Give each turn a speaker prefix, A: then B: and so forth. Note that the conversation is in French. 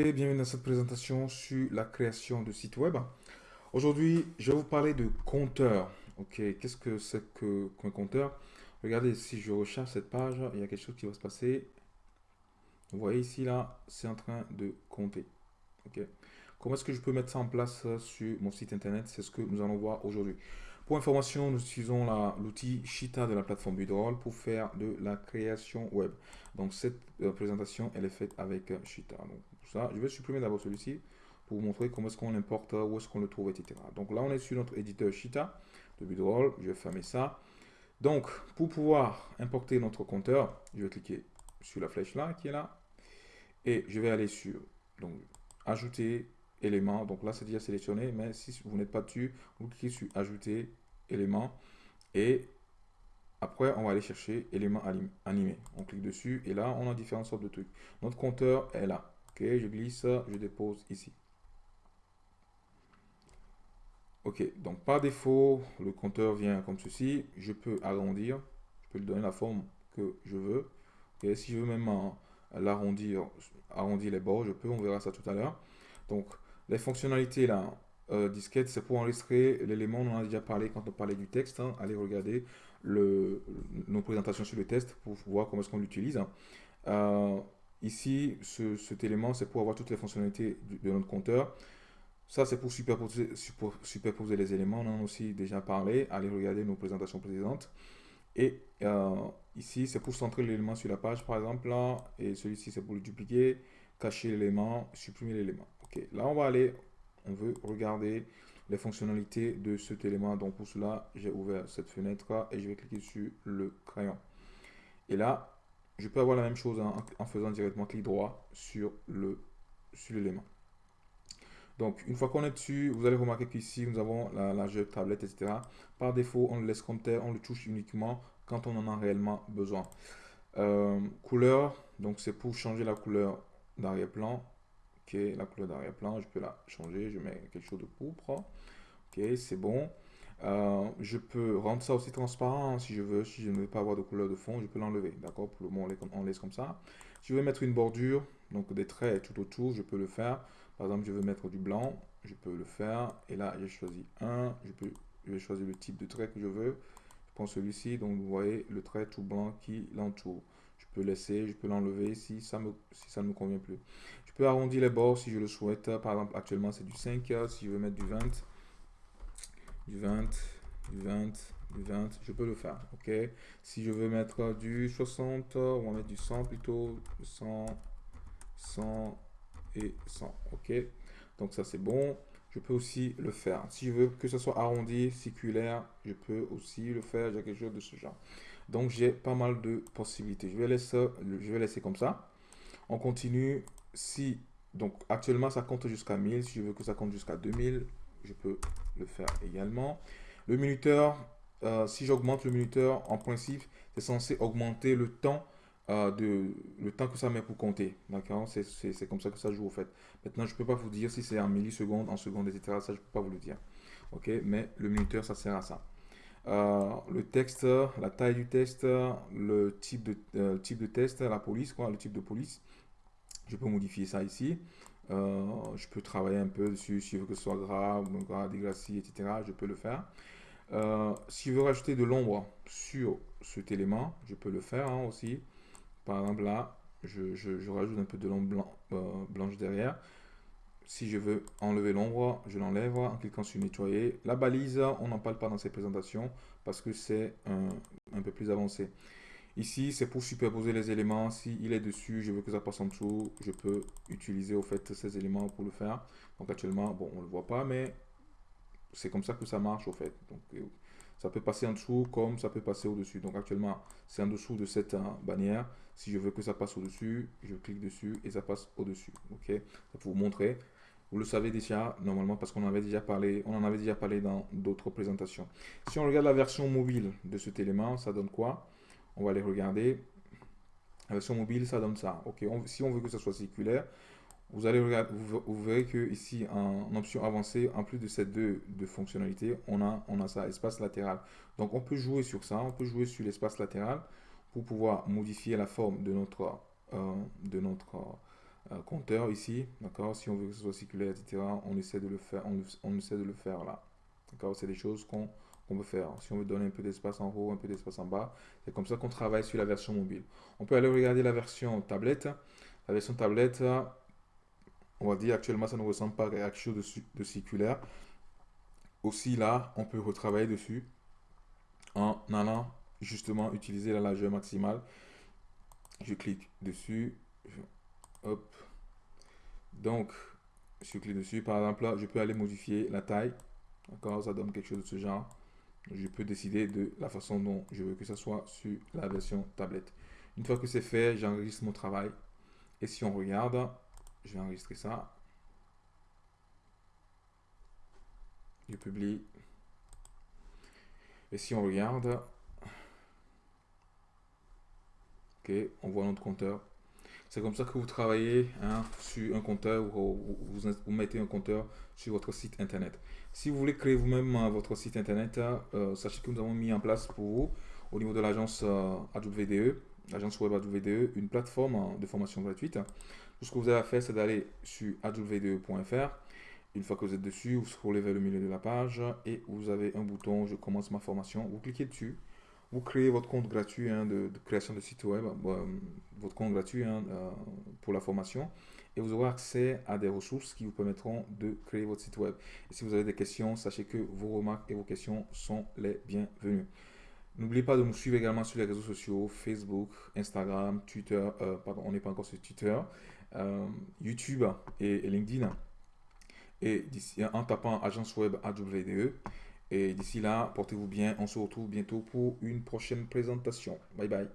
A: Et bienvenue dans cette présentation sur la création de sites web. Aujourd'hui, je vais vous parler de compteur. Ok, qu'est-ce que c'est qu'un compteur? Regardez, si je recharge cette page, il y a quelque chose qui va se passer. Vous voyez ici, là, c'est en train de compter. Ok. Comment est-ce que je peux mettre ça en place sur mon site internet? C'est ce que nous allons voir aujourd'hui. Pour information, nous utilisons l'outil Shita de la plateforme Bidroll pour faire de la création web. Donc cette euh, présentation, elle est faite avec euh, Shita. Donc ça, je vais supprimer d'abord celui-ci pour vous montrer comment est-ce qu'on importe, où est-ce qu'on le trouve, etc. Donc là, on est sur notre éditeur Shita de Bidroll. Je vais fermer ça. Donc, pour pouvoir importer notre compteur, je vais cliquer sur la flèche là, qui est là. Et je vais aller sur donc, ajouter éléments. Donc là, c'est déjà sélectionné, mais si vous n'êtes pas dessus, vous cliquez sur ajouter éléments et après, on va aller chercher éléments animés. On clique dessus et là, on a différentes sortes de trucs. Notre compteur est là. Ok, je glisse, je dépose ici. Ok, donc par défaut, le compteur vient comme ceci. Je peux agrandir, je peux lui donner la forme que je veux. Et si je veux même l'arrondir, arrondir les bords, je peux, on verra ça tout à l'heure. Donc, les fonctionnalités là, euh, disquette, c'est pour enregistrer l'élément, on en a déjà parlé quand on parlait du texte. Hein. Allez regarder nos présentations sur le test pour voir comment est-ce qu'on l'utilise. Euh, ici, cet élément, c'est pour avoir toutes les fonctionnalités de notre compteur. Ça, c'est pour superposer, superposer les éléments. On en a aussi déjà parlé. Allez regarder nos présentations précédentes. Et euh, ici, c'est pour centrer l'élément sur la page, par exemple. Et celui-ci, c'est pour le dupliquer, cacher l'élément, supprimer l'élément. Ok, là, on va aller, on veut regarder les fonctionnalités de cet élément. Donc, pour cela, j'ai ouvert cette fenêtre et je vais cliquer sur le crayon. Et là, je peux avoir la même chose en, faisant directement clic droit sur l'élément. Sur donc, une fois qu'on est dessus, vous allez remarquer qu'ici, nous avons la largeur tablette, etc. Par défaut, on le laisse comme tel, on le touche uniquement quand on en a réellement besoin. Euh, couleur, donc c'est pour changer la couleur d'arrière-plan. Ok, la couleur d'arrière-plan, je peux la changer, je mets quelque chose de pourpre. Ok, c'est bon. Euh, je peux rendre ça aussi transparent si je veux, si je ne veux pas avoir de couleur de fond, je peux l'enlever, d'accord? Pour le moment, on laisse comme ça. Si je veux mettre une bordure, donc des traits tout autour, je peux le faire. Par exemple, je veux mettre du blanc, je peux le faire. Et là, j'ai choisi un. Je, peux, je vais choisir le type de trait que je veux. Je prends celui-ci. Donc, vous voyez le trait tout blanc qui l'entoure. Je peux laisser, je peux l'enlever si, ça me, si ça ne me convient plus. Je peux arrondir les bords si je le souhaite. Par exemple, actuellement, c'est du 5. Si je veux mettre du 20, du 20, du 20, du 20, je peux le faire. OK? Si je veux mettre du 60, on va mettre du 100 plutôt. 100, 100, et 100. OK? Donc ça, c'est bon. Je peux aussi le faire. Si je veux que ce soit arrondi, circulaire, je peux aussi le faire. J'ai quelque chose de ce genre. Donc, j'ai pas mal de possibilités. Je vais laisser, comme ça. On continue. Si, donc, actuellement, ça compte jusqu'à 1000. Si je veux que ça compte jusqu'à 2000, je peux le faire également. Le minuteur, euh, si j'augmente le minuteur, en principe, c'est censé augmenter le temps euh, de, le temps que ça met pour compter. D'accord? C'est comme ça que ça joue au fait. Maintenant, je ne peux pas vous dire si c'est en millisecondes, en secondes, etc. Ça, je ne peux pas vous le dire. Ok? Mais le minuteur, ça sert à ça. Euh, le texte, la taille du texte, le type de, euh, type de test, la police, quoi, le type de police. Je peux modifier ça ici. je peux travailler un peu dessus, si je veux que ce soit grave, grave, dégracé, etc. Je peux le faire. si je veux rajouter de l'ombre sur cet élément, je peux le faire hein, aussi. Par exemple, là, je, rajoute un peu de l'ombre euh, blanche derrière. Si je veux enlever l'ombre, je l'enlève en cliquant sur nettoyer. La balise, on n'en parle pas dans ces présentations parce que c'est un, peu plus avancé. Ici, c'est pour superposer les éléments. Si il est dessus, je veux que ça passe en dessous, je peux utiliser au fait ces éléments pour le faire. Donc actuellement, bon, on ne le voit pas, mais c'est comme ça que ça marche au fait. Euh, ça peut passer en dessous comme ça peut passer au-dessus. Donc actuellement, c'est en dessous de cette euh, bannière. Si je veux que ça passe au-dessus, je clique dessus et ça passe au-dessus. Ok, pour vous montrer. Vous le savez déjà normalement parce qu'on avait déjà parlé, on en avait déjà parlé dans d'autres présentations. Si on regarde la version mobile de cet élément, ça donne quoi? On va aller regarder. La version mobile, ça donne ça. Ok, si on veut que ça soit circulaire, vous allez regarder, vous, verrez que ici en option avancée, en plus de ces deux, fonctionnalités, on a, on a ça, espace latéral. Donc on peut jouer sur ça, on peut jouer sur l'espace latéral pour pouvoir modifier la forme de notre, euh, de notre compteur ici, d'accord Si on veut que ce soit circulaire, etc., on essaie de le faire, on, essaie de le faire là. D'accord C'est des choses qu'on peut faire. Si on veut donner un peu d'espace en haut, un peu d'espace en bas, c'est comme ça qu'on travaille sur la version mobile. On peut aller regarder la version tablette. La version tablette, on va dire actuellement, ça ne ressemble pas à quelque chose de circulaire. Aussi là, on peut retravailler dessus en allant justement utiliser la largeur maximale. Je clique dessus. Hop. Donc, je clique dessus. Par exemple, là, je peux aller modifier la taille. D'accord Ça donne quelque chose de ce genre. Je peux décider de la façon dont je veux que ça soit sur la version tablette. Une fois que c'est fait, j'enregistre mon travail. Et si on regarde, je vais enregistrer ça. Je publie. Et si on regarde, ok, on voit notre compteur. C'est comme ça que vous travaillez hein, sur un compteur ou vous, mettez un compteur sur votre site internet. Si vous voulez créer vous-même euh, votre site internet, euh, sachez que nous avons mis en place pour vous, au niveau de l'agence euh, AWDE, l'agence web AWDE, une plateforme de formation gratuite. Tout ce que vous avez à faire, c'est d'aller sur awde.fr. Une fois que vous êtes dessus, vous scrollez vers le milieu de la page et vous avez un bouton Je commence ma formation. Vous cliquez dessus. Vous créez votre compte gratuit hein, de, création de site web, euh, votre compte gratuit hein, euh, pour la formation et vous aurez accès à des ressources qui vous permettront de créer votre site web. Et si vous avez des questions, sachez que vos remarques et vos questions sont les bienvenues. N'oubliez pas de nous suivre également sur les réseaux sociaux, Facebook, Instagram, Twitter, euh, pardon, on n'est pas encore sur Twitter, YouTube et, LinkedIn et en tapant agence web AWDE. Et d'ici là, portez-vous bien. On se retrouve bientôt pour une prochaine présentation. Bye bye.